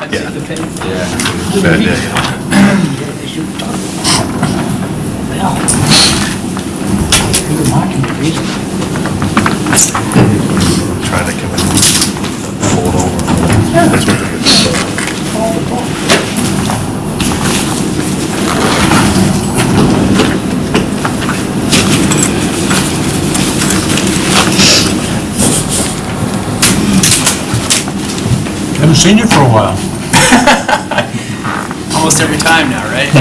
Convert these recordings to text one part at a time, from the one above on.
I'd Yeah. take the pay. Yeah. Bad day. They should talk. Well, Peter Martin, reason. Trying to come in, fold over. That's what they're doing. Haven't seen you for a while. Almost every time now, right?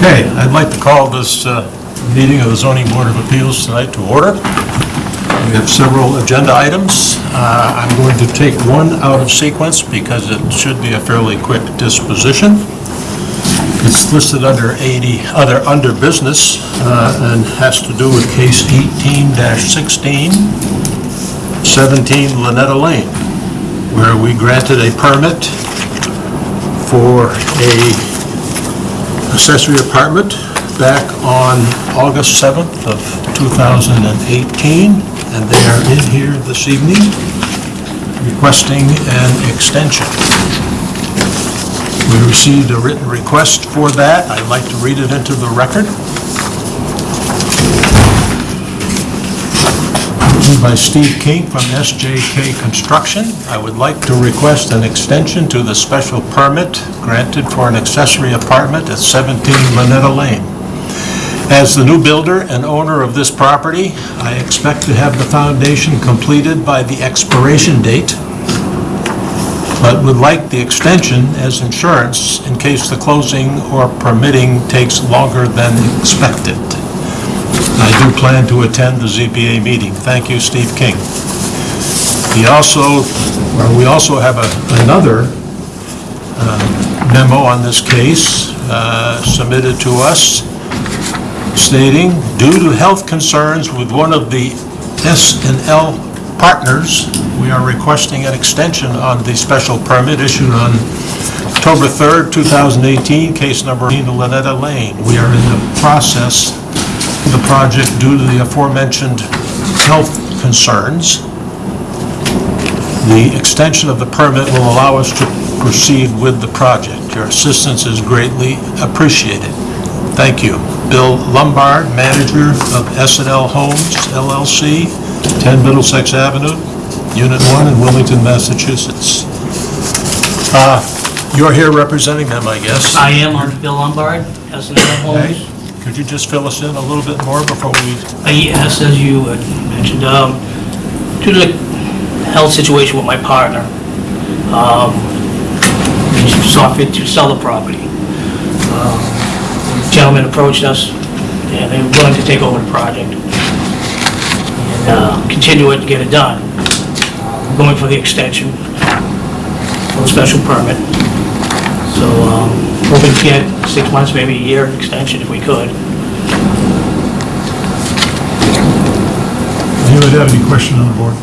Okay, I'd like to call this uh, meeting of the zoning board of appeals tonight to order. We have several agenda items. Uh, I'm going to take one out of sequence because it should be a fairly quick disposition. It's listed under 80, other, under business, uh, and has to do with case 18-16, 17 Lynetta Lane, where we granted a permit for a accessory apartment back on August 7th of 2018, and they are in here this evening requesting an extension. We received a written request for that. I'd like to read it into the record. By Steve King from SJK Construction. I would like to request an extension to the special permit granted for an accessory apartment at 17 Lynetta Lane. As the new builder and owner of this property, I expect to have the foundation completed by the expiration date, but would like the extension as insurance in case the closing or permitting takes longer than expected. I do plan to attend the ZBA meeting. Thank you, Steve King. He also, we also have a- another uh, memo on this case uh, submitted to us stating, due to health concerns with one of the S and L partners, we are requesting an extension on the special permit issued on October 3rd, 2018, case number 18 Lynetta Lane. We are in the process of the project due to the aforementioned health concerns. The extension of the permit will allow us to proceed with the project. Your assistance is greatly appreciated. Thank you. Bill Lombard, manager of s and L Homes LLC, 10 Middlesex Avenue, Unit 1 in Wilmington, Massachusetts. Uh, You're here representing them, I guess? I am on Bill Lombard, S and L Okay. Homes. Could you just fill us in a little bit more before we, Uh, Yes, as you mentioned, um, due to the health situation with my partner, um, we saw fit to sell the property. Um, Gentleman approached us, and they were willing to take over the project and uh, continue it and get it done. We're Going for the extension, for a special permit. So, um, hoping to get six months, maybe a year extension if we could. anybody have any question on the board?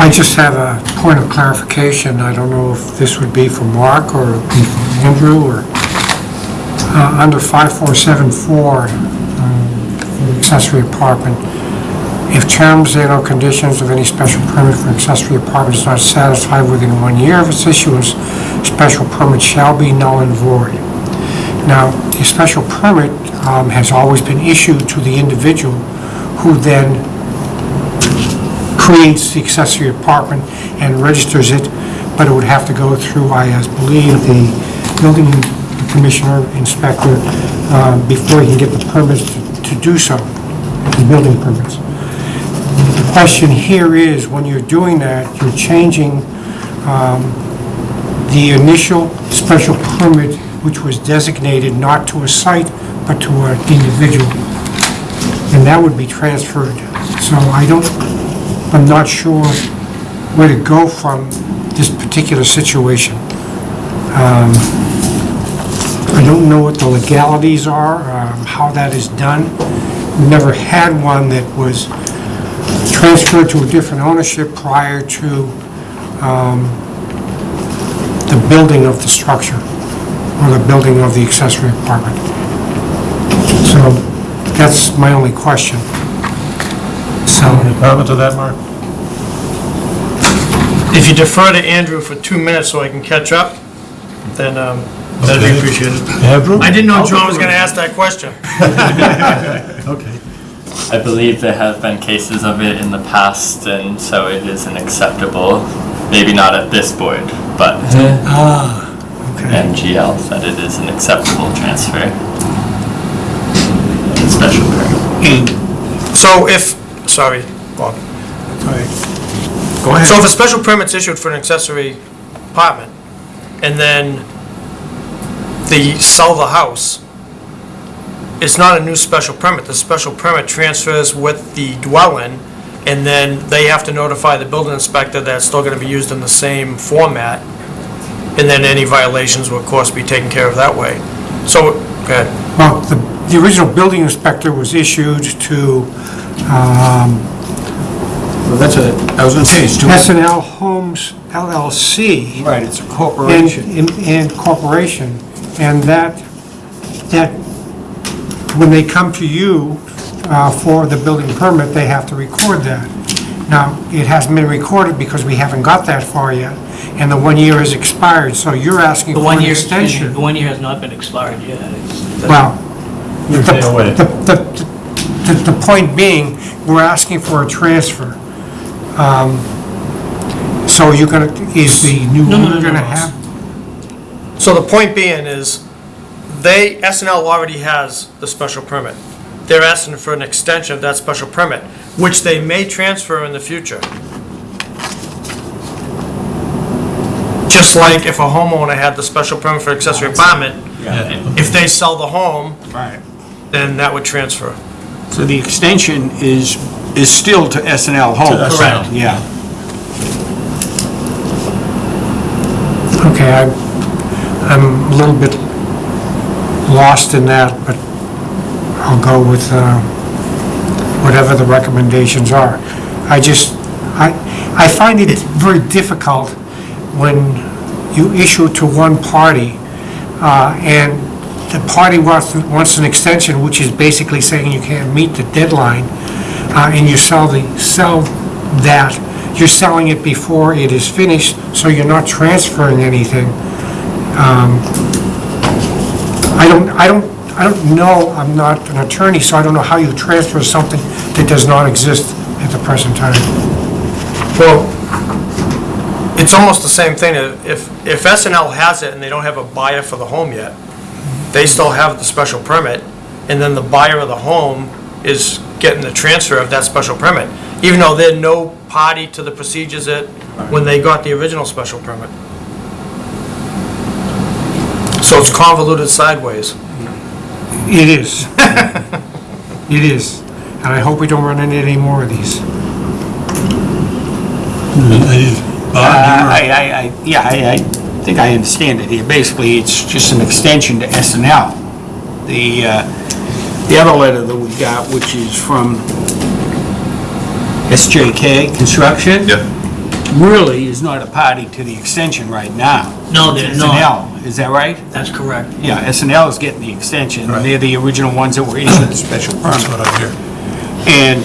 I just have a point of clarification. I don't know if this would be for Mark or Andrew or, uh, under 5474, um, accessory apartment, if terms and or conditions of any special permit for accessory apartment is not satisfied within one year of its issuance, special permit shall be null and void. Now, the special permit um, has always been issued to the individual who then creates the accessory apartment and registers it, but it would have to go through, I believe, the building commissioner, inspector, uh, before he can get the permits to- to do so, the building permits. the question here is, when you're doing that, you're changing um, the initial special permit, which was designated not to a site, but to an individual. And that would be transferred. So I don't, I'm not sure where to go from this particular situation. Um, I don't know what the legalities are, um, how that is done. Never had one that was transferred to a different ownership prior to um, the building of the structure or the building of the accessory apartment. So that's my only question. So, Any comment to that, Mark? If you defer to Andrew for two minutes so I can catch up, then um, that'd Okay. be appreciated. Andrew? I didn't know John was going to ask that question. Okay. I believe there have been cases of it in the past, and so it is an acceptable, maybe not at this board, but ah, okay. MGL, that it is an acceptable transfer. And Special permit. So if, sorry, Bob. Sorry. Go ahead. So if a special permit's issued for an accessory apartment, and then they sell the house, it's not a new special permit. The special permit transfers with the dwelling, and then they have to notify the building inspector that it's still gonna be used in the same format, and then any violations will, of course, be taken care of that way. So, go ahead. Well, the, the original building inspector was issued to um, Well, that's a, I was gonna say, it's two, S and L Homes LLC. right, it's a and, corporation. and- and corporation, and that, that, when they come to you uh, for the building permit, they have to record that. Now, it hasn't been recorded because we haven't got that far yet, and the one year has expired, so you're asking The for one an year, excuse me, extension. the one year has not been expired yet. It's- Well, the, Stay away. the, the, the- the point being, we're asking for a transfer. Um, So you're gonna, is the new No, no, no, owner gonna no. have So the point being is, they, SNL already has the special permit. They're asking for an extension of that special permit, which they may transfer in the future. Just like if a homeowner had the special permit for accessory apartment, if they sell the home, Right. then that would transfer. So the extension is, is still to SNL and L Homes? To Correct. Yeah. Okay, I'm, I'm a little bit lost in that, but I'll go with uh, whatever the recommendations are. I just, I, I find it very difficult when you issue to one party, uh, and the party wants, wants an extension, which is basically saying you can't meet the deadline, uh, and you sell the, sell that, you're selling it before it is finished, so you're not transferring anything. Um, I don't, I don't, I don't know, I'm not an attorney, so I don't know how you transfer something that does not exist at the present time. Well, it's almost the same thing. If, if S and L has it and they don't have a buyer for the home yet, they still have the special permit, and then the buyer of the home is getting the transfer of that special permit, even though they're no party to the procedures that, when they got the original special permit. So it's convoluted sideways. It is. It is. And I hope we don't run into any more of these. Uh, I, I, I, yeah, I, I think I understand it here. Basically, it's just an extension to SNL. The, uh, the other letter that we got, which is from SJK Construction. Yeah. Really is not a party to the extension right now. No, they're It's not. S&L, is that right? That's correct. Yeah, SNL is getting the extension, and they're the original ones that were issued the special That's permit. what I hear. And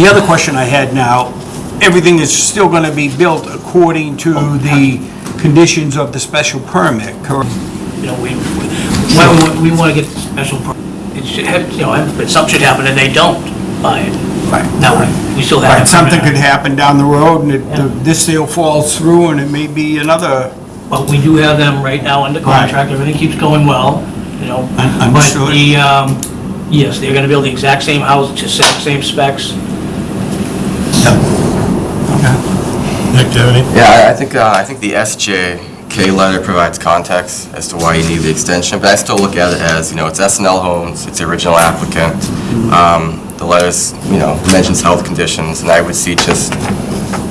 the other question I had now, everything is still gonna be built according to the conditions of the special permit, correct? You know, we, we, when we want to get special, per- it should have, you know, if something should happen and they don't buy it. Right. Now, we still have. Right, something could happen down the road, and it- the- this sale falls through, and it may be another, But we do have them right now under contract, everything keeps going well, you know. Un- But understood. the, um, yes, they're gonna build the exact same house, just same- same specs, Nick, do you have any? Yeah, I think, uh, I think the SJK letter provides context as to why you need the extension, but I still look at it as, you know, it's SNL Homes, it's the original applicant. Um, The letters, you know, mentions health conditions, and I would see just,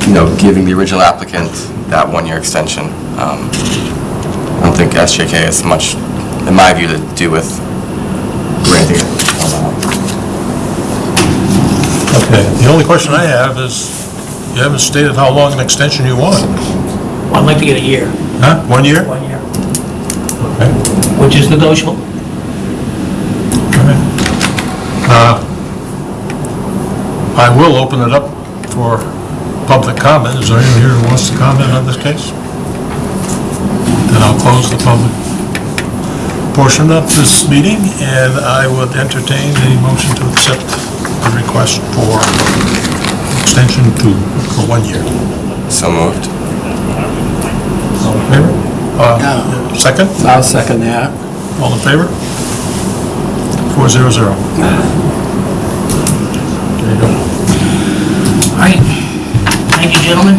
you know, giving the original applicant that one-year extension. Um, I don't think SJK has much, in my view, to do with granting it. Okay, the only question I have is, you haven't stated how long an extension you want. I'd like to get a year, Huh? One year? one year, Okay. which is negotiable. Uh, I will open it up for public comment. Is there anyone here who wants to comment on this case? Then I'll close the public portion of this meeting, and I would entertain a motion to accept the request for extension to, for one year. So moved. All in favor? Uh, Second? I'll second that. All in favor? Four zero zero. There you go. All right, thank you, gentlemen.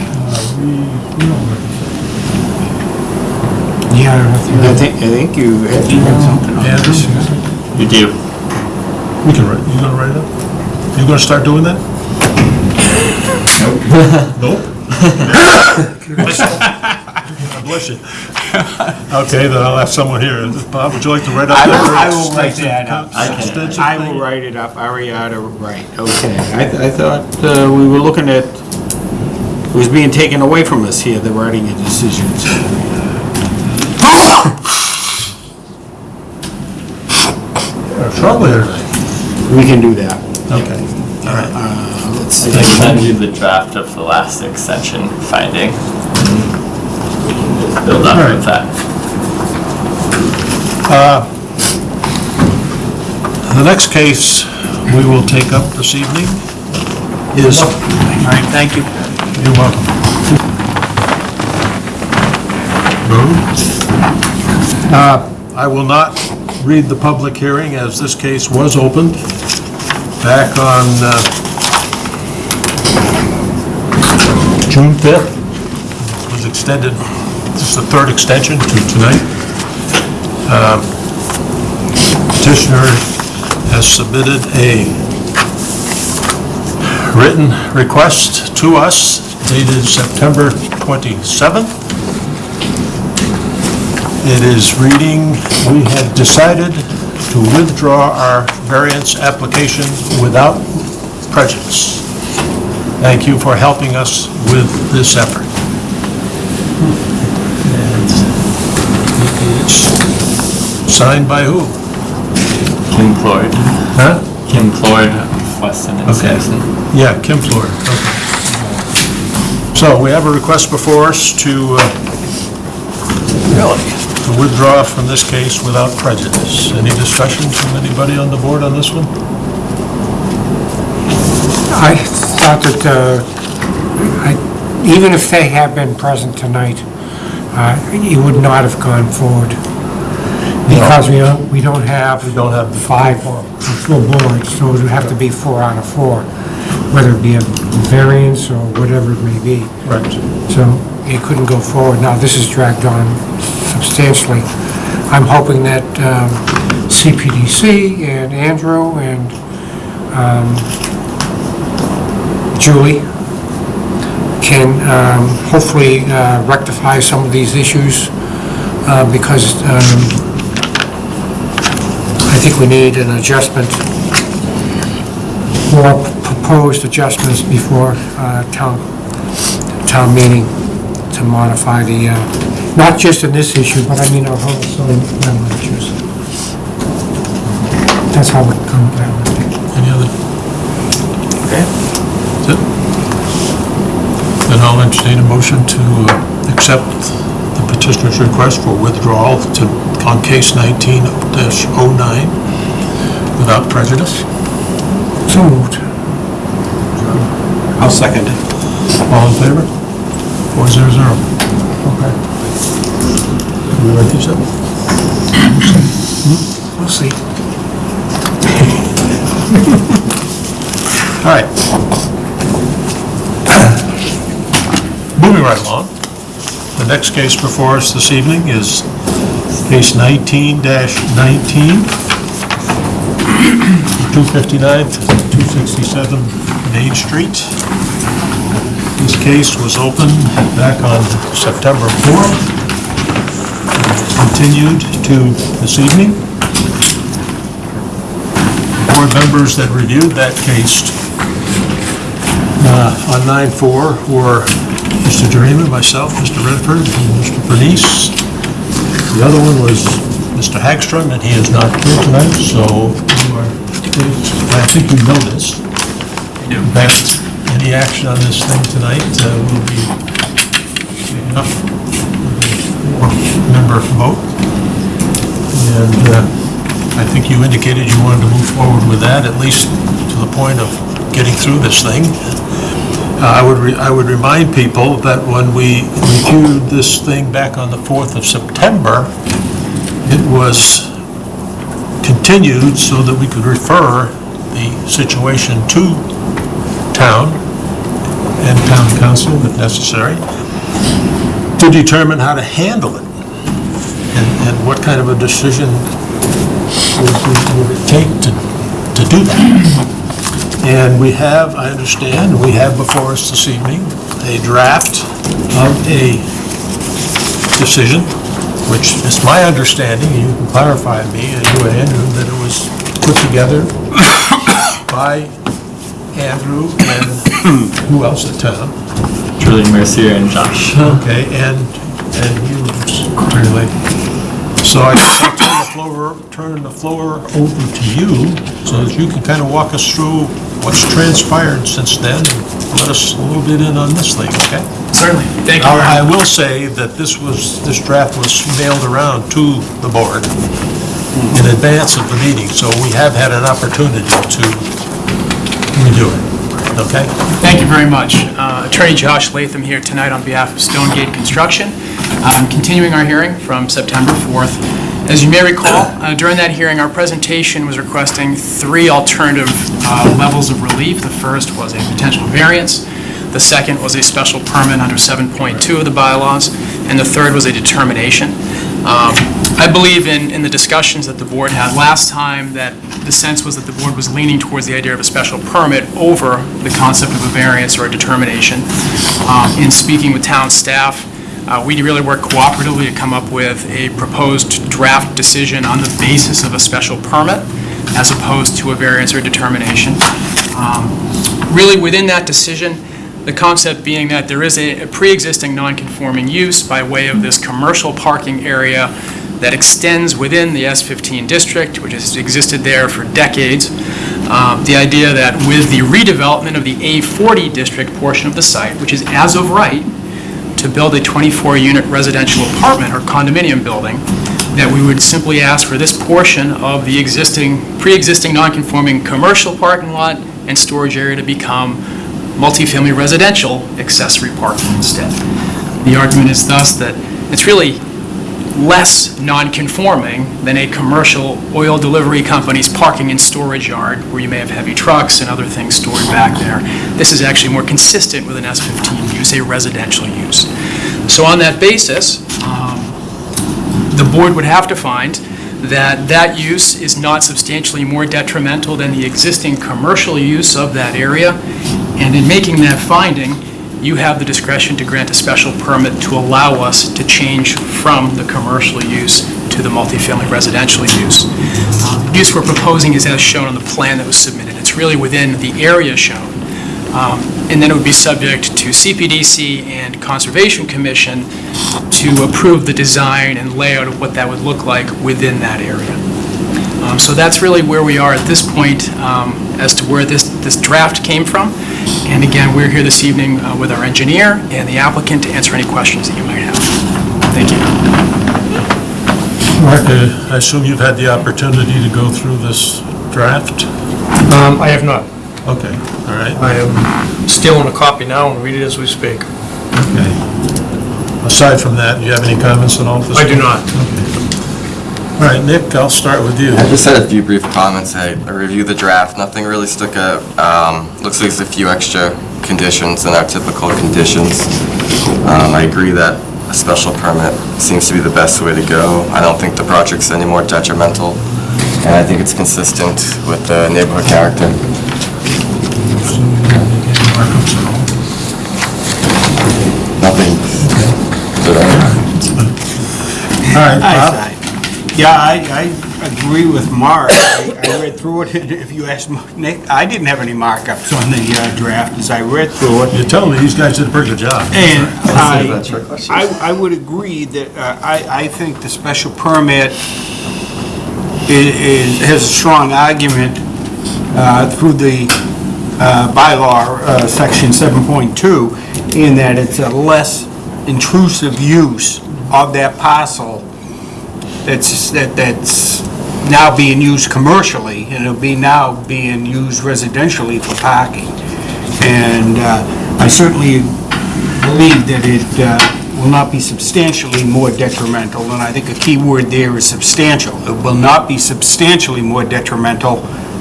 Yeah, I think I think, I think you had something on Yeah, this. this- You do. We can write, you gonna write it up? You gonna start doing that? Nope. God Bless you. Okay, then I'll ask someone here. Bob, would you like to write up? I will- that I will write that up. I can. extension I will write it up, Ariana, right, okay. I, th- I thought uh, we were looking at, it was being taken away from us here, the writing of decisions. Trouble here. We can do that. Okay, all right. Uh, I see. can send you the draft of the last extension finding. Build up with that. The next case we will take up this evening is, All right, thank you. you're welcome. Uh, I will not read the public hearing as this case was opened back on uh, June 5th. Was extended, this is the third extension to tonight. Uh, Petitioner has submitted a written request to us dated September 27th. It is reading, we have decided to withdraw our variance application without prejudice. Thank you for helping us with this effort. And It's signed by who? Kim Floyd. Huh? Kim Floyd, Weston and Okay. Sampson. Yeah, Kim Floyd, okay. So we have a request before us to, uh, to withdraw from this case without prejudice. Any discussion from anybody on the board on this one? I thought that, uh, I- even if they had been present tonight, uh, you would not have gone forward. Because we don't, we don't have... We don't have the Five, full board, so it would have to be four out of four, whether it be a variance or whatever it may be. Right. So it couldn't go forward. Now, this is dragged on substantially. I'm hoping that um, CPDC and Andrew and um, Julie can um, hopefully uh, rectify some of these issues uh, because um, I think we need an adjustment or proposed adjustments before uh, town, town meeting to modify the, uh, not just in this issue, but I mean our whole zoning bylaw issues. That's how it comes down. Any other? Okay. That's it? Then I'll entertain a motion to uh, accept the petitioner's request for withdrawal to, on case 19-09 without prejudice. So moved. I'll second it. All in favor? Four zero zero. Okay. We write these up? We'll see. All right. Right along. The next case before us this evening is case 19-19, 259 to 267 Main Street. This case was opened back on September 4th, continued to this evening. The Board members that reviewed that case uh, on 9/4 were Mr. Dreamer, myself, Mr. Redford, and Mr. Bernice. The other one was Mr. Hagstrom, and he is not here tonight, so you are, I think you know this. That any action on this thing tonight uh, will be enough member vote. And uh, I think you indicated you wanted to move forward with that, at least to the point of getting through this thing. I would, I would remind people that when we reviewed this thing back on the 4th of September, it was continued so that we could refer the situation to town and town counsel if necessary, to determine how to handle it and and what kind of a decision would would- would it take to, to do that. And we have, I understand, we have before us this evening a draft of a decision, which is my understanding, and you can clarify me, and you and Andrew, that it was put together by Andrew and who else in town? Julie Mercier and Josh. Okay, and, and you, really. So I guess I'll turn the floor, turn the floor over to you, so that you can kind of walk us through what's transpired since then, and let us a little bit in on this thing, okay? Certainly. Thank you. Now, I will say that this was, this draft was mailed around to the board in advance of the meeting, so we have had an opportunity to redo it, okay? Thank you very much. Uh, Attorney Josh Latham here tonight on behalf of Stonegate Construction. I'm continuing our hearing from September 4th. As you may recall, uh, during that hearing, our presentation was requesting three alternative uh, levels of relief. The first was a potential variance, the second was a special permit under 7.2 of the bylaws, and the third was a determination. Um, I believe in, in the discussions that the board had last time, that the sense was that the board was leaning towards the idea of a special permit over the concept of a variance or a determination. Um, In speaking with town staff, uh, we really worked cooperatively to come up with a proposed draft decision on the basis of a special permit as opposed to a variance or determination. Um, Really, within that decision, the concept being that there is a a pre-existing non-conforming use by way of this commercial parking area that extends within the S-15 district, which has existed there for decades. Um, The idea that with the redevelopment of the A-40 district portion of the site, which is as of right, to build a 24-unit residential apartment or condominium building, that we would simply ask for this portion of the existing, pre-existing non-conforming commercial parking lot and storage area to become multifamily residential accessory parking instead. The argument is thus that it's really less non-conforming than a commercial oil delivery company's parking and storage yard, where you may have heavy trucks and other things stored back there. This is actually more consistent with an S-15 use, a residential use. So on that basis, um, the board would have to find that that use is not substantially more detrimental than the existing commercial use of that area, and in making that finding, you have the discretion to grant a special permit to allow us to change from the commercial use to the multifamily residential use. Uh, The use we're proposing is as shown on the plan that was submitted. It's really within the area shown. Um, And then it would be subject to CPDC and Conservation Commission to approve the design and layout of what that would look like within that area. Um, So that's really where we are at this point um, as to where this, this draft came from. And again, we're here this evening uh, with our engineer and the applicant to answer any questions that you might have. Thank you. Mark, uh, I assume you've had the opportunity to go through this draft? Um, I have not. Okay, all right, I am stealing a copy now and read it as we speak. okay. Aside from that, do you have any comments at all? at this I do point? not. All right, Nick, I'll start with you. I just had a few brief comments. I I reviewed the draft, nothing really stuck out. Um, Looks like there's a few extra conditions than our typical conditions. Um, I agree that a special permit seems to be the best way to go. I don't think the project's any more detrimental, and I think it's consistent with the neighborhood character. Nothing. Good, uh, All right, Bob? Yeah, I, I agree with Mark. I I read through it, and if you ask Nick, I didn't have any markups on the uh, draft as I read through it. You tell me, these guys did a pretty good job. And I, that's your question. I, I would agree that, uh, I, I think the special permit i- is, has a strong argument uh, through the uh, bylaw, uh, section 7.2, in that it's a less intrusive use of that parcel that's, that that's now being used commercially, and it'll be now being used residentially for parking. And uh, I certainly believe that it uh, will not be substantially more detrimental, and I think a key word there is substantial. It will not be substantially more detrimental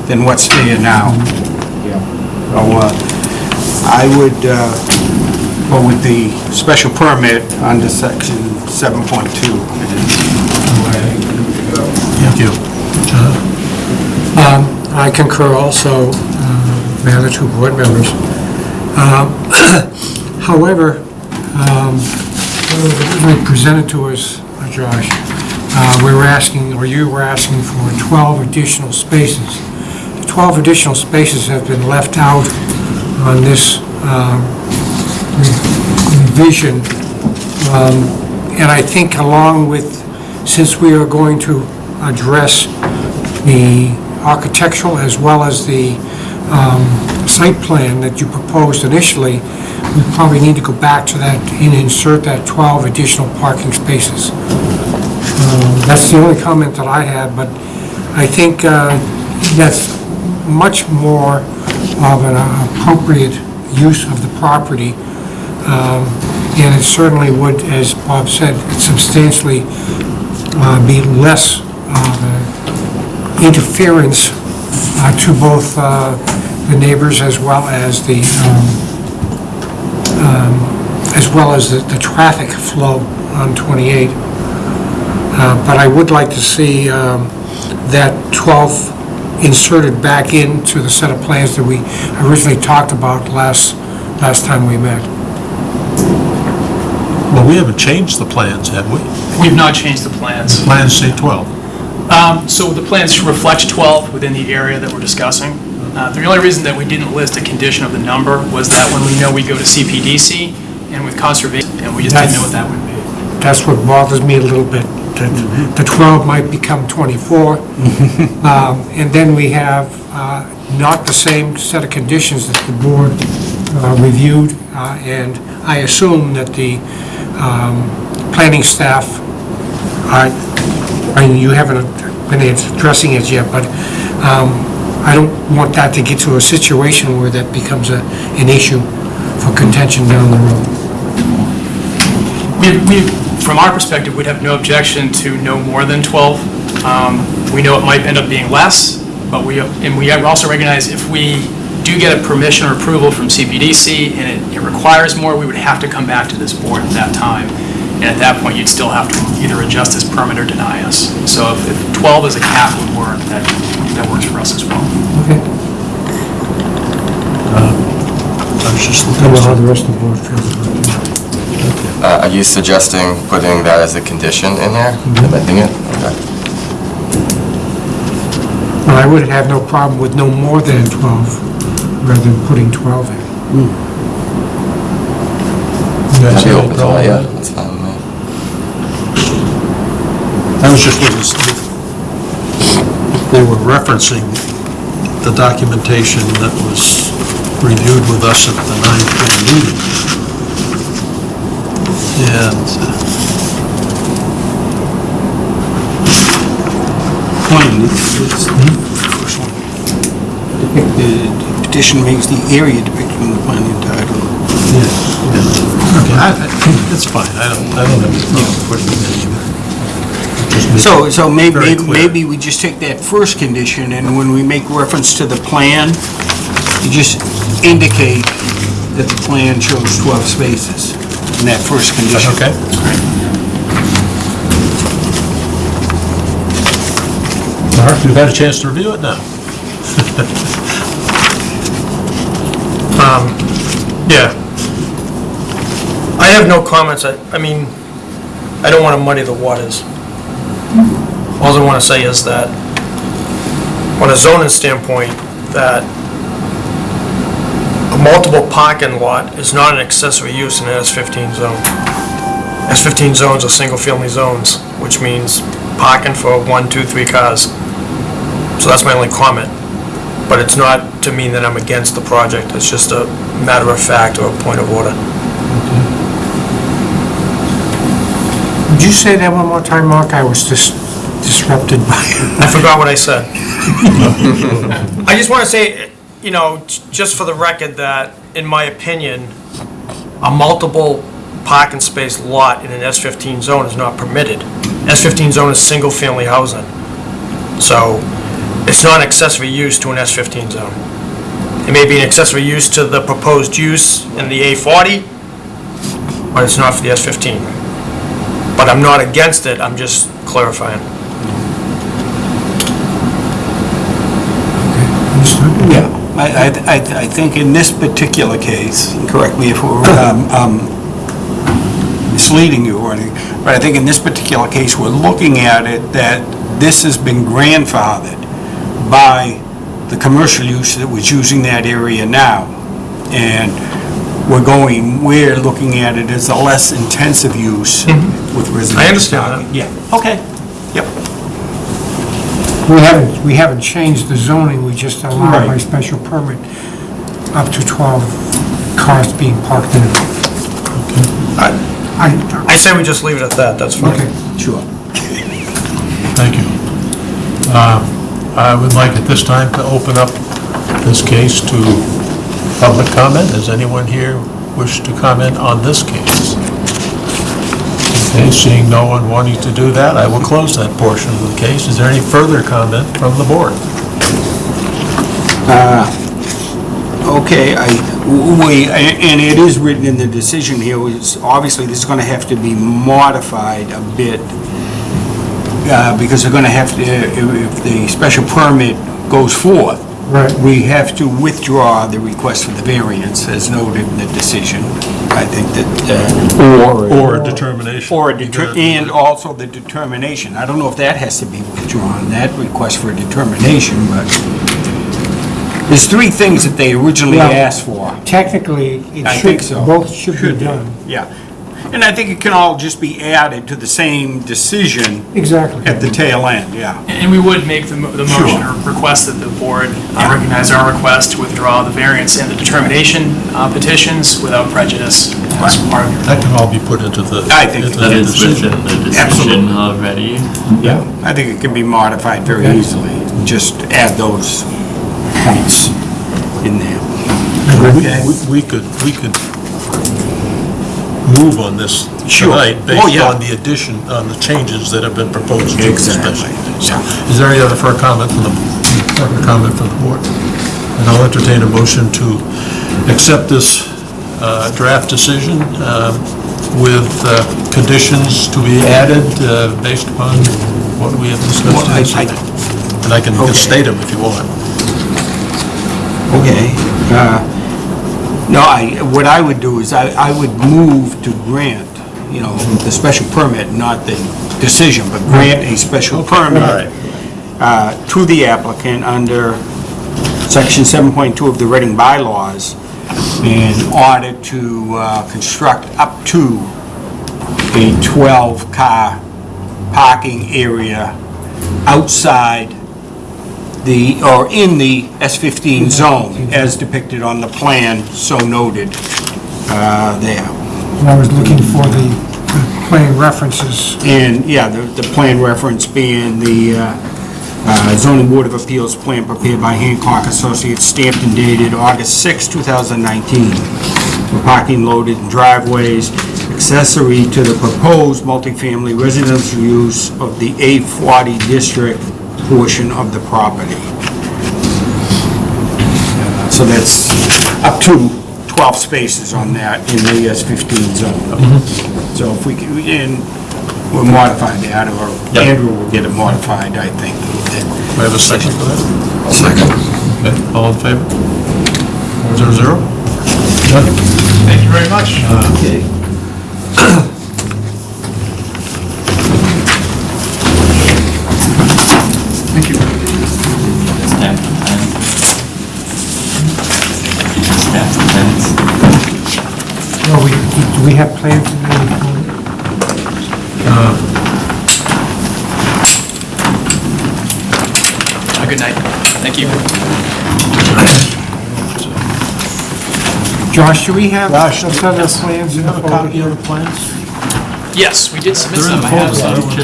than what's there now. Yeah. So uh, I would uh, go with the special permit under section 7.2. Thank you. John? I concur also, uh, other two board members. Um, However, um, presented to us, uh, Josh, uh, we were asking, or you were asking for 12 additional spaces. The 12 additional spaces have been left out on this um, revision. Um, And I think along with, since we are going to address the architectural as well as the um, site plan that you proposed initially, we probably need to go back to that and insert that 12 additional parking spaces. Um, That's the only comment that I had, but I think uh, that's much more of an appropriate use of the property. Um, And it certainly would, as Bob said, substantially uh, be less of an interference uh, to both uh, the neighbors as well as the, um, um, as well as the the traffic flow on 28. Uh, But I would like to see um, that 12 inserted back into the set of plans that we originally talked about last, last time we met. Well, we haven't changed the plans, have we? We've not changed the plans. The Plans say 12. Um, So the plans reflect 12 within the area that we're discussing. Uh, The only reason that we didn't list a condition of the number was that when we know we go to CPDC and with conservation, and we just didn't know what that would be. That's what bothers me a little bit, that the 12 might become 24. Um, And then we have uh, not the same set of conditions that the board uh, reviewed, uh, and I assume that the um, planning staff, I I mean, you haven't been addressing it yet, but um, I don't want that to get to a situation where that becomes a- an issue for contention down the road. We, we, from our perspective, we'd have no objection to no more than 12. Um, We know it might end up being less, but we, and we also recognize if we do get a permission or approval from CPDC and it it requires more, we would have to come back to this board at that time. And at that point, you'd still have to either adjust this permit or deny us. So if if 12 as a cap would work, that, that works for us as well. Okay. Uh, I was just I looking don't know how the rest of the board feels about it. Uh, Are you suggesting putting that as a condition in there, mm-hmm. amending it? Okay. Well, I would have no problem with no more than 12, rather than putting 12 in. Hmm. You guys I'd be open to problem that, yeah, that's fine with me. I was just looking, to see if they were referencing the documentation that was reviewed with us at the 9:20 meeting. And uh, it's, it's the first one. The petition makes the area depicted in the plan entitled. Yeah, yeah. Okay, I- I- that's fine, I don't, I don't have any problem putting it in. Just make So, it so maybe, very clear. maybe we just take that first condition, and when we make reference to the plan, you just indicate that the plan shows 12 spaces. in that first condition. Okay? Mark, you've had a chance to review it now. Um, yeah. I have no comments, I, I mean, I don't want to muddy the waters. All I want to say is that, on a zoning standpoint, that a multiple parking lot is not an accessory use in an S-15 zone. S-15 zones are single-family zones, which means parking for one, two, three cars. So that's my only comment. But it's not to mean that I'm against the project, it's just a matter of fact or a point of order. Would you say that one more time, Mark? I was just disrupted by I forgot what I said. I just want to say, you know, just for the record, that, in my opinion, a multiple parking space lot in an S-15 zone is not permitted. S-15 zone is single-family housing. So, it's not an accessory use to an S-15 zone. It may be an accessory use to the proposed use in the A40, but it's not for the S-15. But I'm not against it, I'm just clarifying. Yeah, I, I, I I think in this particular case, correct me if we're um, um, misleading you or anything, but I think in this particular case, we're looking at it that this has been grandfathered by the commercial use that was using that area now. And we're going, we're looking at it as a less intensive use with residential. I understand that. parking. Yeah, okay. We haven't, we haven't changed the zoning, we just allowed by Right. special permit up to 12 cars being parked in it. I I, I say we just leave it at that, that's fine. okay. Sure. Thank you. Uh, I would like at this time to open up this case to public comment. Does anyone here wish to comment on this case? Okay, seeing no one wanting to do that, I will close that portion of the case. Is there any further comment from the board? Okay, I, we, and it is written in the decision here, is obviously this is gonna have to be modified a bit, uh, because they're gonna have to, if the special permit goes forth, Right. we have to withdraw the request for the variance, as noted in the decision. I think that, uh, Or a determination? or a deter, and also the determination. I don't know if that has to be withdrawn, that request for a determination, but there's three things that they originally Yeah. asked for. Technically, it I should, think so. both should be done. Yeah, and I think it can all just be added to the same decision Exactly. at the tail end, yeah. And we would make the mo- the motion or request that the board uh, recognize our request to withdraw the variance and the determination uh, petitions without prejudice as part of your That can all be put into the... I think into That the is decision. within the Absolutely. decision already. Yeah. I think it can be modified very easily, just add those points in there. Okay. We- We could, we could move on this Sure. tonight Oh, based yeah. on the addition, on the changes that have been proposed to the Exactly. So, Is there any other further comment from the, further comment from the board? And I'll entertain a motion to accept this uh, draft decision um, with uh, conditions to be added uh, based upon what we have discussed. Well, I- I- And I can just state them if you want. Okay. uh, No, I, what I would do is I, I would move to grant, you know, the special permit, not the decision, but grant a special permit uh, to the applicant under section 7.2 of the Reading bylaws in order to uh, construct up to a 12-car parking area outside the, or in the S15 zone, as depicted on the plan, so noted uh, there. And I was looking for the the plain references. And, yeah, the, the plan reference being the uh, uh, zoning board of appeals plan prepared by Hancock Associates, stamped and dated August 6, 2019, for parking loaded in driveways, accessory to the proposed multifamily residential use of the A40 district portion of the property. Uh, So that's up to 12 spaces on that in the S15 zone. So if we can, and we'll modify that, or Yep. Andrew will get it modified, I think. Do I have a second for that? Second. Okay, all in favor? Four zero zero? Thank you very much. Okay. Thank you. Stamp the pen. Stamp the pens. Well, we, do we have plans in there? Have a good night. Thank you. Josh, do we have Josh, some other plans in the folder Copy of the plans? Yes, we did submit They're some. I have folder, some. I don't want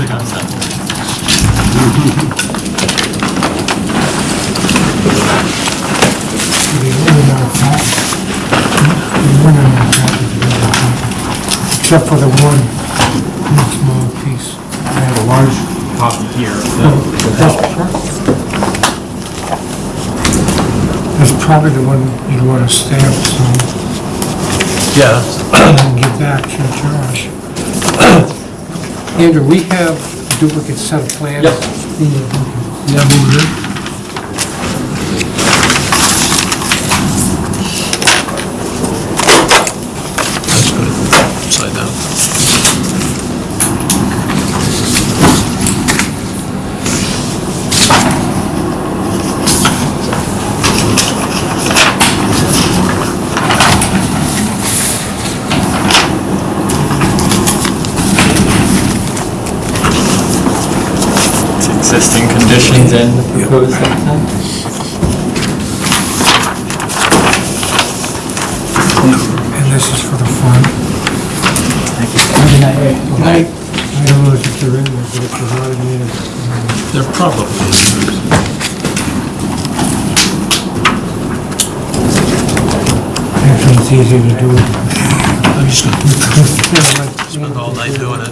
to- We really not that. We really not that is really not. Except for the one, one small piece. I have a large copy here. That's probably the one you'd want to stamp, so Yeah, give that to Josh. Andrew, we have a duplicate set of plans. Yep. yeah, move it conditions and the proposed site plan. And this is for the front. I I don't know if they're in there, but if they're not in there, um, They're probably, actually, it's easier to do it. I'm just gonna spend all night doing it.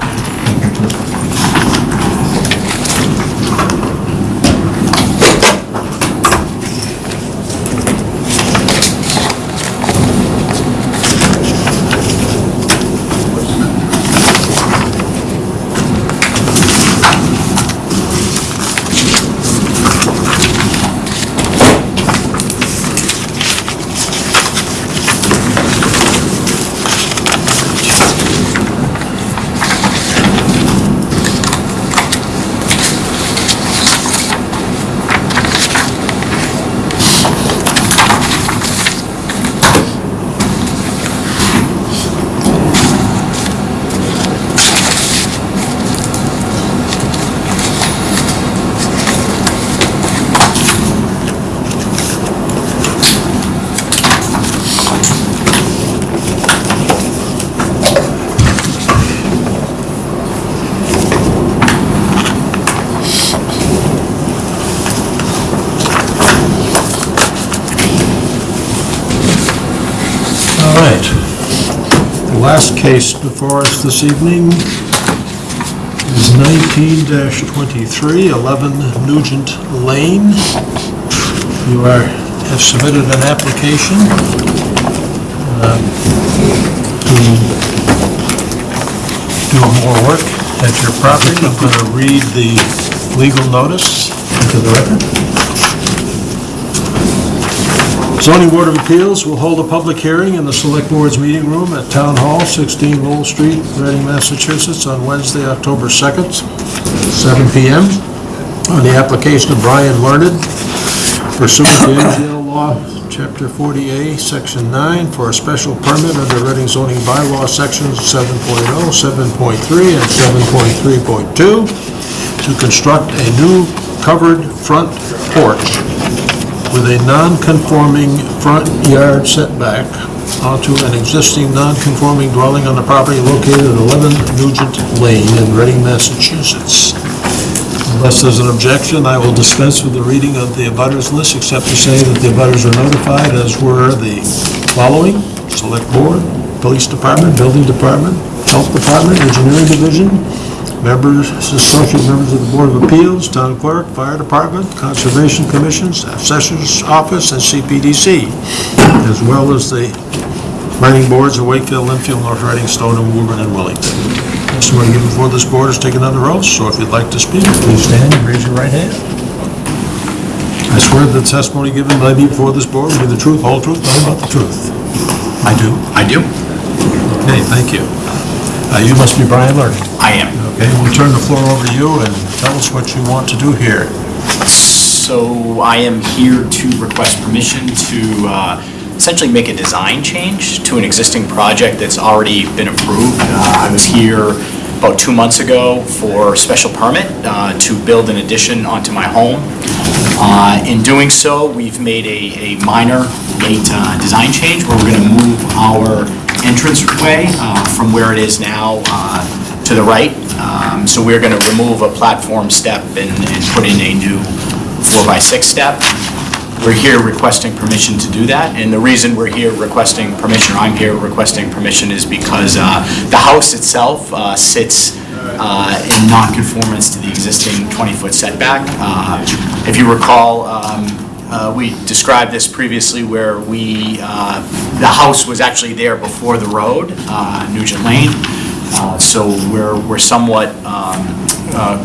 All right. The last case before us this evening is 19-23, 11 Nugent Lane. You are, have submitted an application um, to do more work at your property. I'm going to read the legal notice into the record. Zoning Board of Appeals will hold a public hearing in the Select Board's meeting room at Town Hall, 16 Lowell Street, Reading, Massachusetts, on Wednesday, October 2nd, 7 PM, on the application of Brian Learned pursuant to MGL Law, Chapter 40A, Section 9, for a special permit under Reading zoning bylaw, Sections 7.0, 7.3, and 7.3.2, to construct a new covered front porch with a non-conforming front yard setback onto an existing non-conforming dwelling on the property located at 11 Nugent Lane in Reading, Massachusetts. Unless there's an objection, I will dispense with the reading of the abutters list, except to say that the abutters are notified, as were the following: Select Board, Police Department, Building Department, Health Department, Engineering Division, members, associate members of the Board of Appeals, Town Clerk, Fire Department, Conservation Commission, Assessor's Office, and CPDC, as well as the Planning boards of Wakefield, Lynnfield, North Reading, Stoneham, Woburn, and Wilmington. Testimony given before this board is taken under oath, so if you'd like to speak, please stand and raise your right hand. I swear that the testimony given by me before this board will be the truth, whole truth, nothing but the truth. I do. I do. Okay, thank you. Uh, You must be Brian Lerner. I am. Okay, we'll turn the floor over to you and tell us what you want to do here. So I am here to request permission to uh, essentially make a design change to an existing project that's already been approved. Uh, I was here about two months ago for special permit uh, to build an addition onto my home. Uh, In doing so, we've made a a minor late uh, design change where we're going to move our entranceway uh, from where it is now uh, to the right. Um, So we're going to remove a platform step and and put in a new four-by-six step. We're here requesting permission to do that, and the reason we're here requesting permission, or I'm here requesting permission, is because uh, the house itself uh, sits uh, in non-conformance to the existing 20-foot setback. Uh, If you recall, um, uh, we described this previously where we, uh, the house was actually there before the road, Nugent Lane, Uh, so we're we're somewhat um, uh,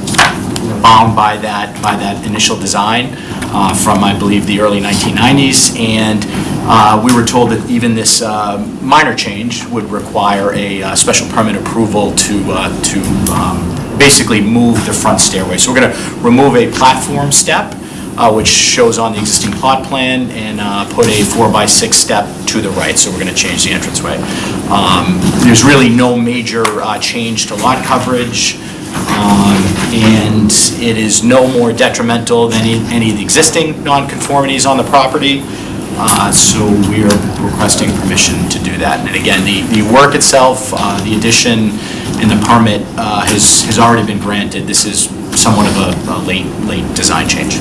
bound by that, by that initial design uh, from, I believe, the early 1990s. And uh, we were told that even this uh, minor change would require a special permit approval to, to um, basically move the front stairway. So we're going to remove a platform step, uh, which shows on the existing plot plan, and uh, put a four-by-six step to the right, so we're going to change the entranceway. Um, There's really no major uh, change to lot coverage, um, and it is no more detrimental than any any of the existing nonconformities on the property, Uh, so we are requesting permission to do that. And again, the the work itself, uh, the addition and the permit uh, has has already been granted. This is somewhat of a a late, late design change.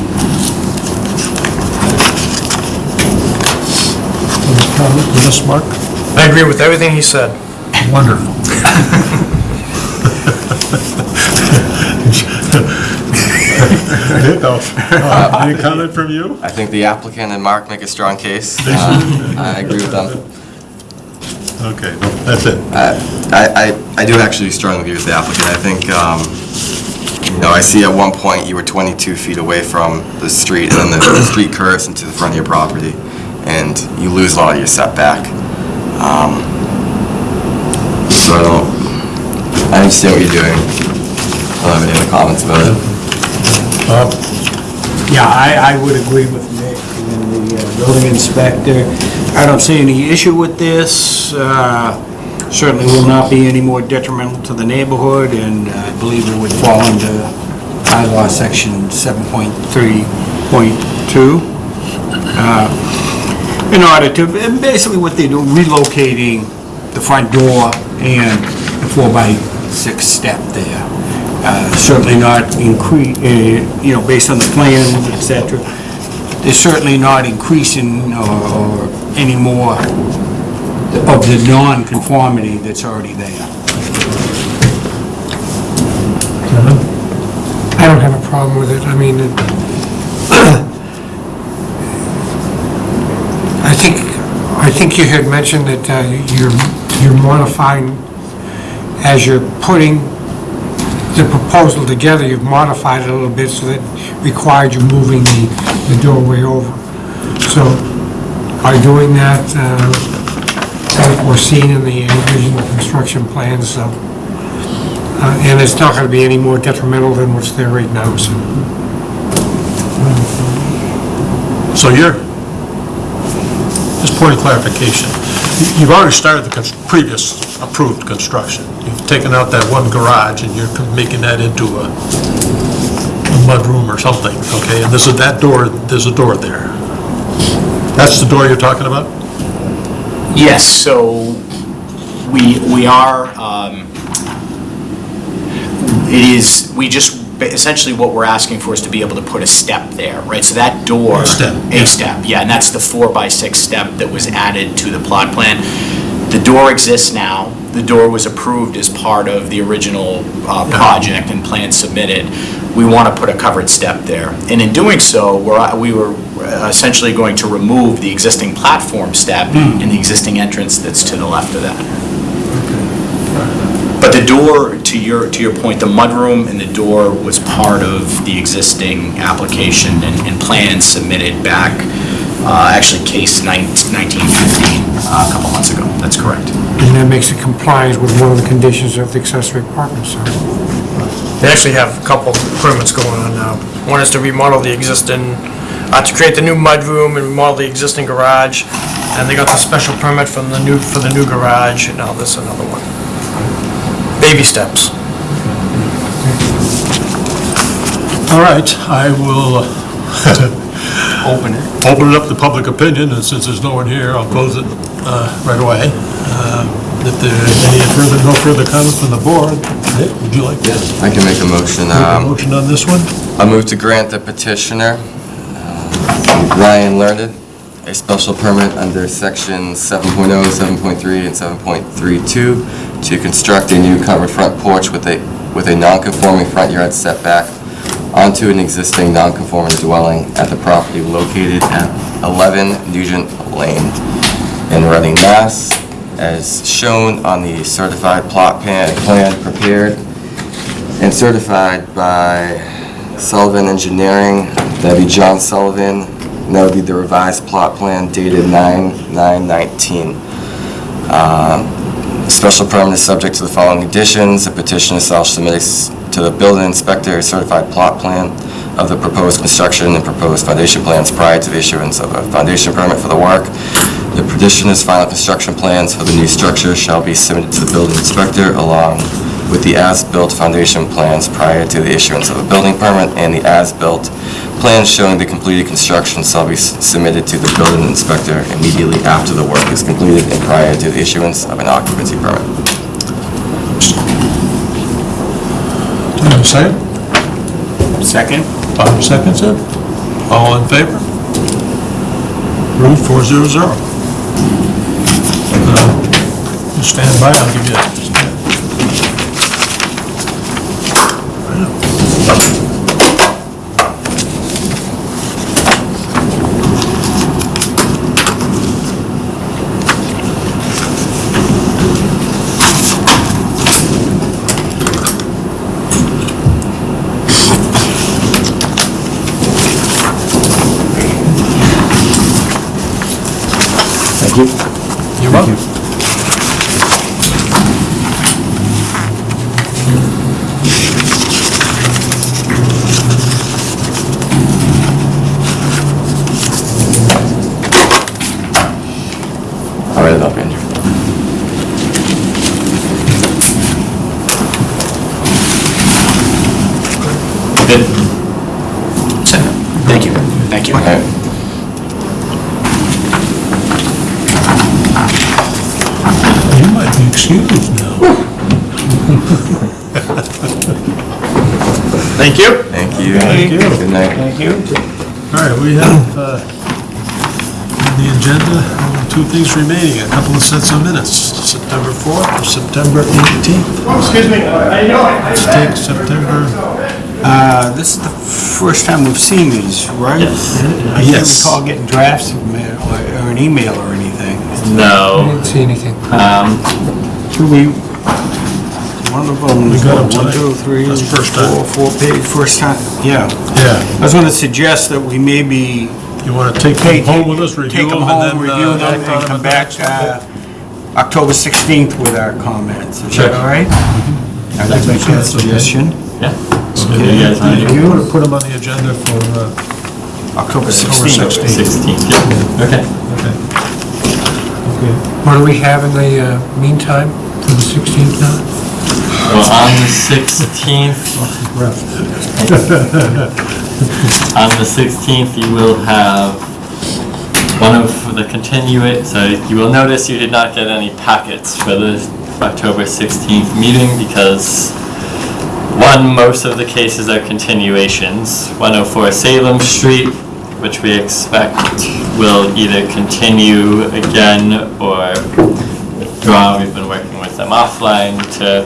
Any comment on this, Mark? I agree with everything he said. Wonderful. Uh, Any comment from you? I think the applicant and Mark make a strong case. Uh, I agree with them. Okay, no, that's it. I, I, I do actually strongly agree with the applicant. I think, um, know, I see at one point you were 22 feet away from the street, and then the, the street curves into the front of your property, and you lose a lot of your setback. Um, So I don't, I understand what you're doing. I don't have any other comments about it. Yeah, I, I would agree with Nick and the uh, building inspector. I don't see any issue with this. Uh, Certainly will not be any more detrimental to the neighborhood, and I believe it would fall under bylaw section 7.3.2. Uh, In order to, and basically what they do, relocating the front door and the four-by-six step there. Uh, Certainly not increase, you know, based on the plans, et cetera, they're certainly not increasing or or any more of the non-conformity that's already there. I don't have a problem with it. I mean, it- I think, I think you had mentioned that uh, you're, you're modifying, as you're putting the proposal together, you've modified it a little bit so that required you moving the, the doorway over. So by doing that, uh, like we're seeing in the original construction plans, so, uh, and it's not gonna be any more detrimental than what's there right now, so. So you're, just point of clarification, You- you've already started the previous approved construction. You've taken out that one garage and you're making that into a a mudroom or something, okay? And this is, that door, there's a door there. That's the door you're talking about? Yes, so we, we are, um, it is, we just, essentially what we're asking for is to be able to put a step there, right? So that door. A step, yeah. A step, yeah, and that's the four by six step that was added to the plot plan. The door exists now. The door was approved as part of the original uh, project and plan submitted. We want to put a covered step there. And in doing so, we're, uh, we were uh, essentially going to remove the existing platform step hmm. and the existing entrance that's to the left of that. But the door, to your, to your point, the mudroom and the door was part of the existing application and, and plans submitted back, uh, actually case nine- 1915, uh, a couple months ago. That's correct. And that makes it compliant with one of the conditions of the accessory apartment, so. They actually have a couple permits going on now. One is to remodel the existing, uh, to create the new mudroom and remodel the existing garage. And they got the special permit from the new, for the new garage, and now this is another one. Baby steps. All right, I will open it. Open it up to public opinion, and since there's no one here, I'll close it uh, right away. Um, If there any further, no further comments from the board, Nick, would you like to I can make a motion. make a um, motion on this one? I move to grant the petitioner, uh, Ryan Learned, a special permit under section 7.0, 7.3, and 7.32 to construct a new covered front porch with a, with a non-conforming front yard setback onto an existing non-conforming dwelling at the property located at 11 Nugent Lane in Reading, Mass, as shown on the certified plot plan, plan prepared and certified by Sullivan Engineering, that'd be John Sullivan, that would be the revised plot plan dated 9/9/19. Uh, Special permit is subject to the following conditions. The petitioner shall submit to the building inspector certified plot plan of the proposed construction and proposed foundation plans prior to the issuance of a foundation permit for the work. The petitioner's final construction plans for the new structure shall be submitted to the building inspector along with the as-built foundation plans prior to the issuance of a building permit, and the as-built plans showing the completed construction shall be submitted to the building inspector immediately after the work is completed and prior to the issuance of an occupancy permit. Second? Second? Bob seconds it. All in favor? Approved, four zero zero. Uh, you Stand by, I'll give you a... Thank you. You're welcome. I'll write it up, Andrew. Good. Thank you. Thank you. All right. You might be excused now. Thank you. Thank you. Thank you. Good night. Thank you. All right, we have uh, on the agenda, two things remaining, a couple of sets of minutes, September 4th or September 18th. Excuse me, I know, Let's take September, Uh, This is the first time we've seen these, right? Yes. I can't Yes. recall getting drafts of them, or or an email or anything. I No. didn't see anything. Um, Should we, one of them, We got 'em one, tonight. two, three, That's first time. four, four page, first time, yeah. yeah, I was going to suggest that we maybe you want to take them home with us, review take them, them and home, then... uh, them, act on and come at the back next uh, October 16th with our comments. Is Sure. that all right? I'd like to make that suggestion. yeah. Okay, You guys want to You want to put them on the agenda for uh, October October 16th. 16th? 16th? Yeah. Okay. Okay. Okay. What do we have in the uh, meantime, for the 16th now? Well, on the 16th, on the 16th, you will have one of the continuate, so you will notice you did not get any packets for the October 16th meeting because, one, most of the cases are continuations. 104 Salem Street, which we expect will either continue again or draw. We've been working with them offline to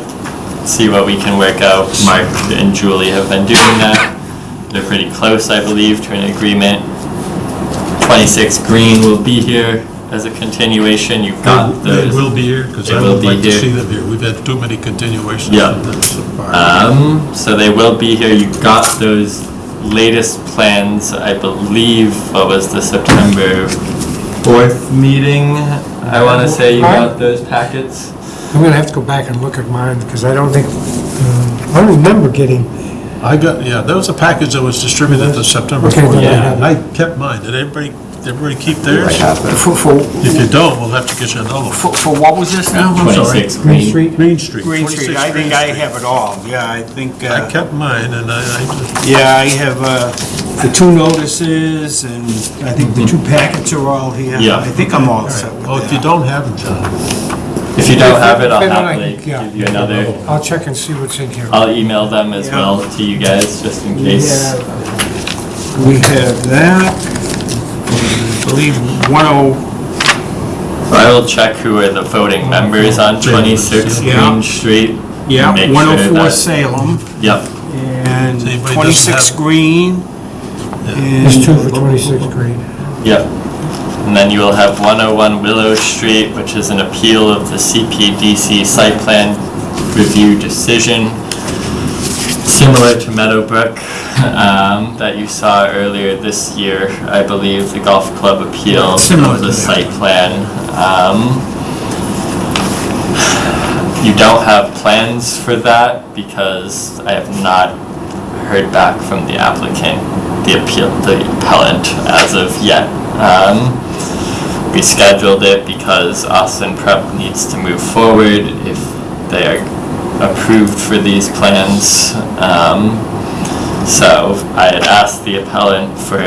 see what we can work out. Mark and Julie have been doing that. They're pretty close, I believe, to an agreement. 26 Green will be here as a continuation. You've got They those. will be here, because They I will would be like to here. see them here. We've had too many continuations. Yeah. of them so far. Um, so they will be here. You got those latest plans, I believe, what was the September 4th meeting? I want to say you got those packets. I'm gonna have to go back and look at mine, because I don't think, uh, I don't remember getting, I got, yeah, there was a package that was distributed to September Okay, 4th. then I Yeah. have And I kept mine. Did everybody, did everybody keep theirs? I have that. For, for, If you don't, we'll have to get you another one. for for what was this now? I'm sorry. 26 Green Green. Street. Green Street. Green Street, 26 I think I Street. have it all, yeah, I think, I uh, kept mine, and I, I just yeah, I have, uh, the two notices, and I think the two packets are all here. Yeah. I think I'm all set with that. Oh, if you don't have them, John, If you don't have it, I'll Then I- happily yeah. give you another. I'll check and see what's in here. I'll email them as Yeah. well to you guys, just in case. have, we have that, I believe 10, I will check who are the voting members on 26 Yeah. Green Street. yeah, Make sure 104 that- Salem, Yep, and So anybody doesn't 26 Green, There's two and for 26 Green. yep. And then you will have 101 Willow Street, which is an appeal of the CPDC site plan review decision. Similar to Meadowbrook, um, that you saw earlier this year, I believe, the golf club appeal Similar the site plan. Um, You don't have plans for that because I have not heard back from the applicant, the appeal, the appellant as of yet. Um, we scheduled it because Austin Prep needs to move forward if they are approved for these plans. Um, so I had asked the appellant for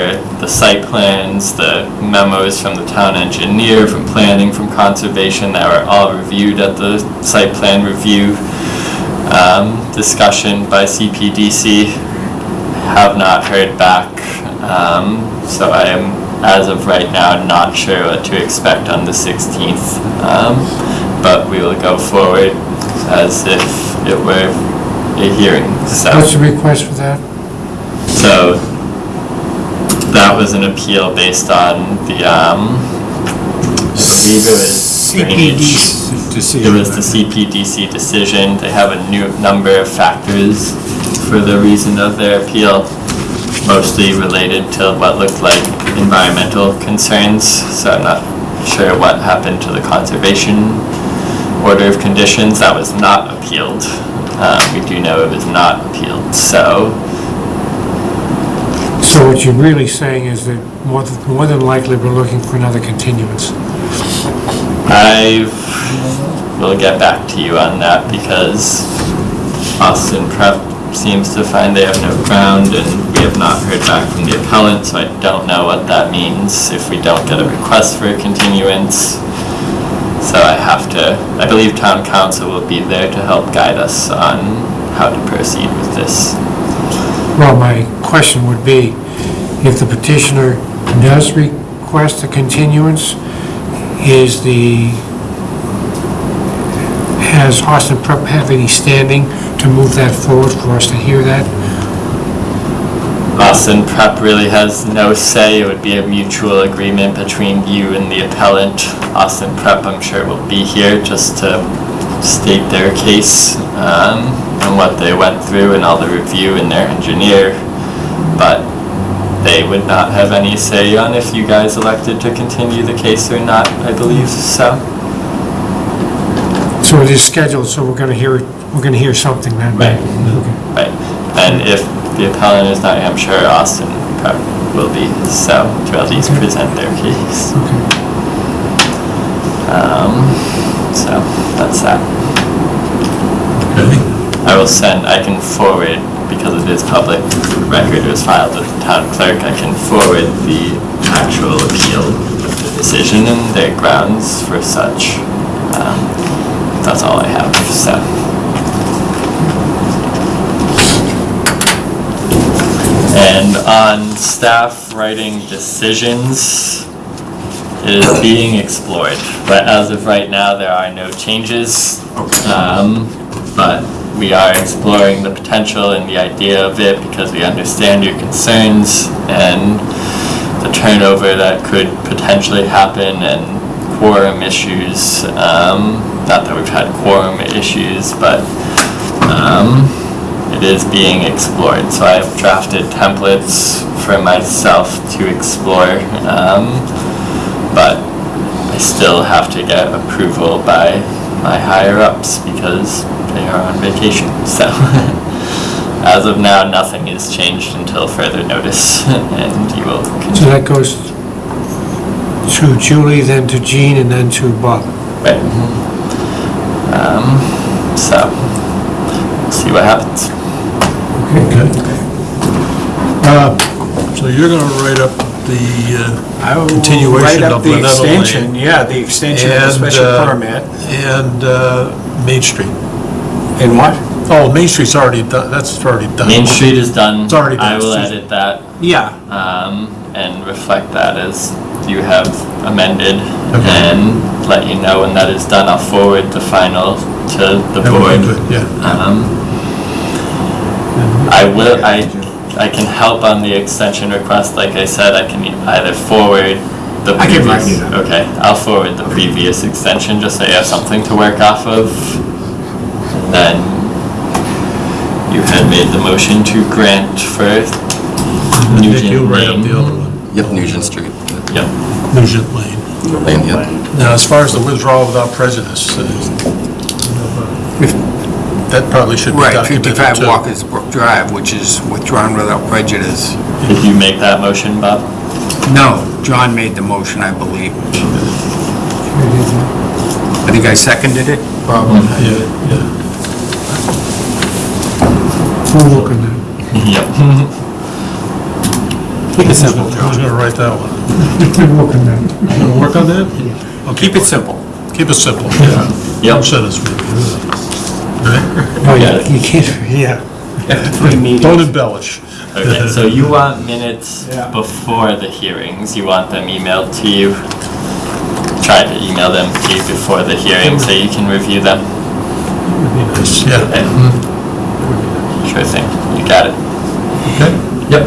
the site plans, the memos from the town engineer, from planning, from conservation that were all reviewed at the site plan review um, discussion by CPDC. Have not heard back, um, so I am, as of right now, not sure what to expect on the 16th. Um, but we will go forward as if it were a hearing, so. What's the request for that? So that was an appeal based on the, um, I believe it was drainage. CPD decision. It was the CPDC decision. They have a new number of factors for the reason of their appeal, mostly related to what looked like environmental concerns. So I'm not sure what happened to the conservation order of conditions. That was not appealed. Uh, we do know it was not appealed, so So what you're really saying is that more th- more than likely, we're looking for another continuance. I will get back to you on that because Austin Prep seems to find they have no ground and we have not heard back from the appellant, so I don't know what that means if we don't get a request for a continuance. So I have to, I believe town counsel will be there to help guide us on how to proceed with this. Well, my question would be, if the petitioner does request a continuance, is the, has Austin Prep have any standing to move that forward for us to hear that? Austin Prep really has no say. It would be a mutual agreement between you and the appellant. Austin Prep, I'm sure, will be here just to state their case um, and what they went through and all the review and their engineer. But they would not have any say on if you guys elected to continue the case or not, I believe, so. So it is scheduled, so we're gonna hear, we're gonna hear something then? Right. Okay. Right. And if the appellant is not, I'm sure Austin will be, so to at least present their case. Um, so that's that. okay? I will send, I can forward, because it is public record, it was filed with the town clerk, I can forward the actual appeal of the decision and their grounds for such. Um, That's all I have, so. And on staff writing decisions, is being explored, but as of right now, there are no changes. Um, But we are exploring the potential and the idea of it because we understand your concerns and the turnover that could potentially happen and quorum issues. Um, Not that we've had quorum issues, but um, it is being explored. So I've drafted templates for myself to explore. um, But I still have to get approval by my higher-ups because they are on vacation, so. As of now, nothing is changed until further notice, and you will So continue. that goes to Julie, then to Jean, and then to Bob. Right. Um, so, see what happens. Okay. Uh, So you're gonna write up the, uh, I will Continuation write up of the Lynette's Lane. extension, yeah, the extension of the And, special uh, permit. and uh, Main Street. And what? Oh, Main Street's already done, that's already done. Main Street is done. It's already done, I will Susan. edit that, Yeah, um, and reflect that as you have amended, Okay. and let you know when that is done. I'll forward the final to the That would be board. good, Yeah. Um, I will, I, I can help on the extension request, like I said, I can either forward the I can write previous. it. Okay, I'll forward the previous extension, just so you have something to work off of. And then you had made the motion to grant for Nick, Nugent you'll write up Lane. the other one, Yep, Nugent Street, Yep, Nugent Lane. Lane, yep. Now, as far as the withdrawal without prejudice, uh, that probably should be right, documented 55 too. Walker's Brook Drive, which is withdrawn without prejudice. did you make that motion, Bob? No, John made the motion, I believe. I think I seconded it, probably. Yeah, yeah. We'll look on that. Yep. Keep it simple, Who's John. gonna write that one? We'll look on that. You gonna work on that? Okay, Keep it simple. Keep it simple, yeah. Yep. Don't send us maybe. Right? Oh, Yeah. you you can't, yeah. Three. Don't embellish. Okay, so you want minutes Yeah. before the hearings, you want them emailed to you? Try to email them to you before the hearing so you can review them? Would be nice, Yeah, Okay. Sure thing, you got it. okay. Yep.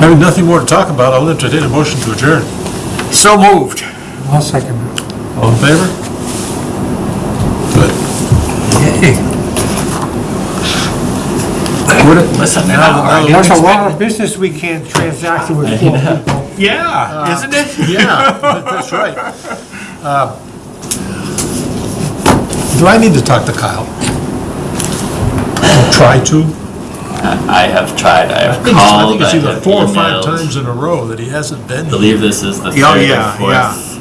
Having nothing more to talk about, I'll entertain a motion to adjourn. So moved. I'll second that. All in favor? Good. Listen, Now- now- That's a lot of business we can't transact with four people. Yeah, isn't it? Yeah, that's right. Uh, Do I need to talk to Kyle? Or Try to? I have tried, I I have think it's- I called, think I it's either have four or five emailed. times in a row that he hasn't been I here. believe this is the Oh, third or yeah, yeah. fourth.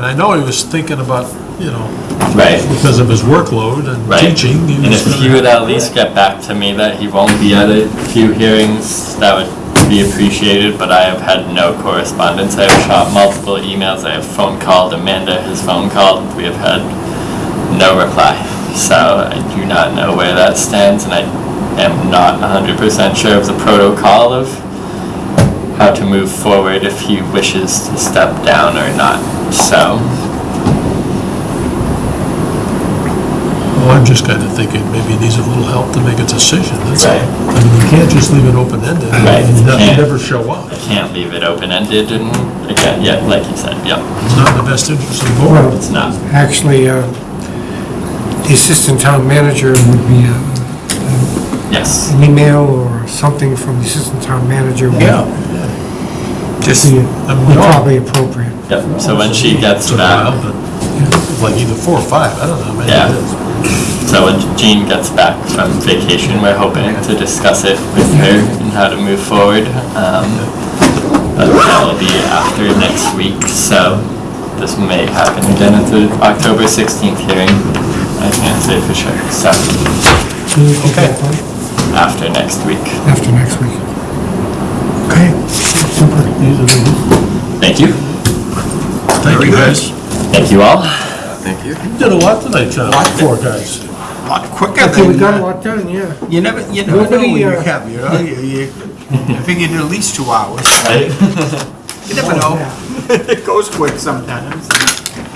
And I know he was thinking about, you know, Right, because of his workload and right. teaching. he And was if gonna- he would at least get back to me that he won't be at a few hearings, that would be appreciated, but I have had no correspondence. I have shot multiple emails, I have phone called Amanda, his phone called, we have had no reply. So I do not know where that stands, and I am not hundred percent sure of the protocol of how to move forward if he wishes to step down or not, so. Well, I'm just kind of thinking maybe he needs a little help to make a decision, that's all. Right. I mean, you can't just leave it open-ended. Right, and ne- can't. Never show up. I can't leave it open-ended and, again, yeah, like you said, yeah, It's not in the best interest of the board. Well, it's not. actually, uh, the assistant town manager would be uh, Yes, an email or something from the assistant town manager would Yeah. Just, be I mean, would probably appropriate. yep, so when she gets It's a while, back, Like either four or five, I don't know how Yeah. so when Jean gets back from vacation, we're hoping to discuss it with her and how to move forward. Um, But that'll be after next week, so this may happen again at the October 16th hearing. I can't say for sure, so Okay. after next week. After next week. Okay. Super. These are the- Thank you. Thank you, guys. Thank you all. Thank you. You did a lot tonight, John. Four guys. a lot quicker I think we than, got a lot done, yeah. you never, you never know Nobody, when you uh, have, you know, you, you, I figured at least two hours. You never know. It goes quick sometimes.